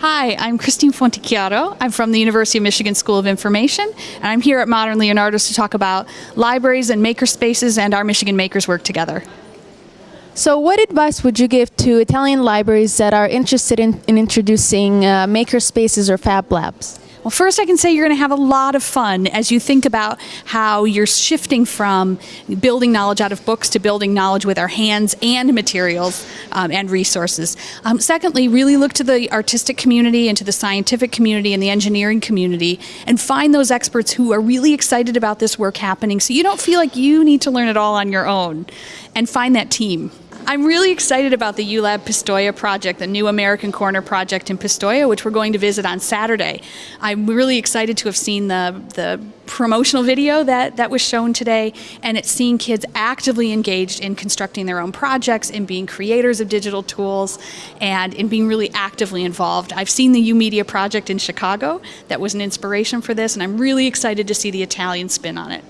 Hi, I'm Kristin Fontichiaro. I'm from the University of Michigan School of Information, and I'm here at Modern Leonardo's to talk about libraries and makerspaces and our Michigan makers work together. So, what advice would you give to Italian libraries that are interested in, in introducing uh, makerspaces or fab labs? Well, first, I can say you're going to have a lot of fun as you think about how you're shifting from building knowledge out of books to building knowledge with our hands and materials um, and resources. Um, secondly, really look to the artistic community and to the scientific community and the engineering community and find those experts who are really excited about this work happening so you don't feel like you need to learn it all on your own and find that team. I'm really excited about the YouLab Pistoia project, the new American Corner project in Pistoia, which we're going to visit on Saturday. I'm really excited to have seen the, the promotional video that, that was shown today, and it's seeing kids actively engaged in constructing their own projects, in being creators of digital tools, and in being really actively involved. I've seen the YOUmedia project in Chicago that was an inspiration for this, and I'm really excited to see the Italian spin on it.